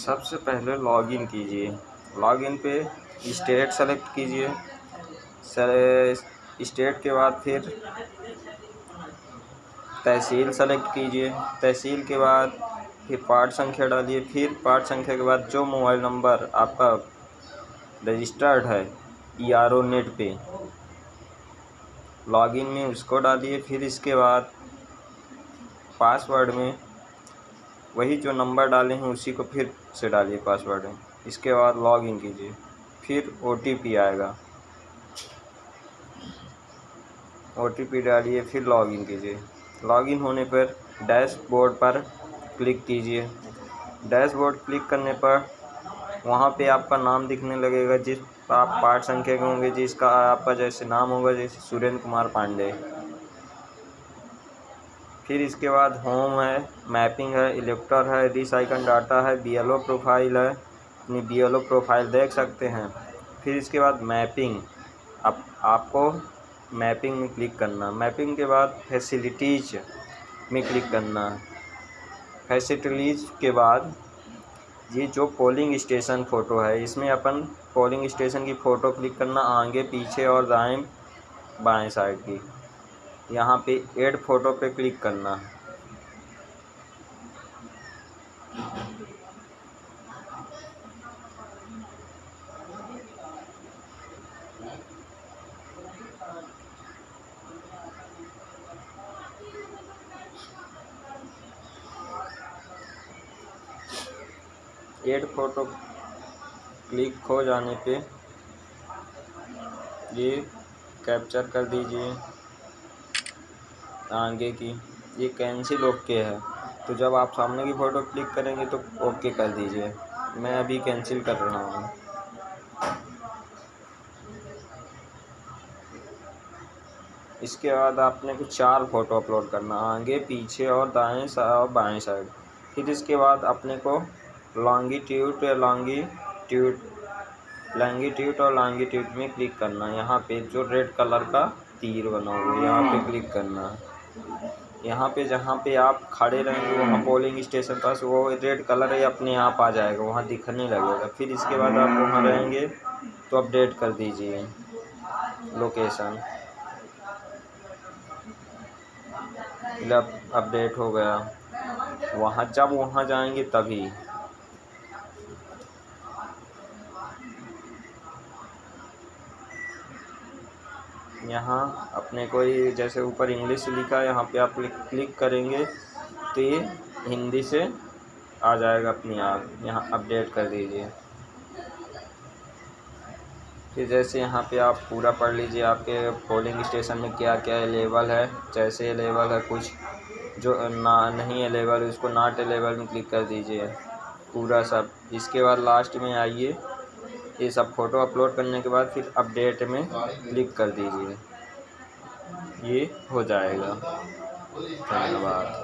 सबसे पहले लॉगिन कीजिए। लॉगिन पे स्टेट सेलेक्ट कीजिए। स्टेट के बाद फिर तहसील सेलेक्ट कीजिए। तहसील के बाद फिर पार्ट संख्या डालिए। फिर पार्ट संख्या के बाद जो मोबाइल नंबर आपका रजिस्टर्ड है ई आर ओ नेट पे लॉगिन में उसको डालिए। फिर इसके बाद पासवर्ड में वही जो नंबर डाले हैं उसी को फिर से डालिए पासवर्ड में। इसके बाद लॉग इन कीजिए, फिर ओटीपी आएगा। ओटीपी डालिए, फिर लॉग इन कीजिए। लॉग इन होने पर डैशबोर्ड पर क्लिक कीजिए। डैशबोर्ड क्लिक करने पर वहाँ पे आपका नाम दिखने लगेगा, जिस आप पार्ट संख्या के होंगे, जिसका आपका जैसे नाम होगा, जैसे सुरेंद्र कुमार पांडे। फिर इसके बाद होम है मैपिंग है इलेक्टर है रिसाइकल डाटा है बीएलओ प्रोफ़ाइल है, अपनी बीएलओ प्रोफ़ाइल देख सकते हैं। फिर इसके बाद मैपिंग अब आपको मैपिंग में क्लिक करना। मैपिंग के बाद फैसिलिटीज़ में क्लिक करना। फैसिलिटीज़ के बाद ये जो पोलिंग स्टेशन फ़ोटो है, इसमें अपन पोलिंग स्टेशन की फ़ोटो क्लिक करना, आगे, पीछे और दाएँ, बाएँ साइड की। यहाँ पे ऐड फ़ोटो पे क्लिक करना। है एड फ़ोटो क्लिक हो जाने पे ये कैप्चर कर दीजिए। आगे की। ये कैंसिल ओके है। तो जब आप सामने की फ़ोटो क्लिक करेंगे तो ओके कर दीजिए। मैं अभी कैंसिल कर रहा हूँ। इसके बाद आपने कुछ चार फ़ोटो अपलोड करना। आगे, पीछे और दाएँ और बाएँ साइड। फिर इसके बाद अपने को लॉन्गिट्यूड या लॉन्गिट्यूड लॉन्गिट्यूड और लॉन्गिट्यूड में क्लिक करना। यहाँ पे जो रेड कलर का तीर बना हुआ है, यहाँ पे क्लिक करना। यहाँ पे जहाँ पे आप खड़े रहेंगे, वहाँ पोलिंग स्टेशन पास वो रेड कलर है अपने आप आ जाएगा, वहाँ दिखने लगेगा। फिर इसके बाद आप वहाँ रहेंगे तो अपडेट कर दीजिए लोकेशन अपडेट हो गया। वहाँ जब वहाँ जाएँगे तभी। यहाँ अपने कोई जैसे ऊपर इंग्लिश लिखा है, यहाँ पे आप क्लिक करेंगे तो ये हिंदी से आ जाएगा अपने आप यहाँ अपडेट कर दीजिए। फिर जैसे यहाँ पे आप पूरा पढ़ लीजिए, आपके पोलिंग स्टेशन में क्या क्या अवेलेबल है, जैसे अवेलेबल है कुछ, जो ना, नहीं अवेलेबल उसको नॉट अवेलेबल में क्लिक कर दीजिए। पूरा सब। इसके बाद लास्ट में आइए। ये सब फ़ोटो अपलोड करने के बाद फिर अपडेट में क्लिक कर दीजिए। ये हो जाएगा। धन्यवाद।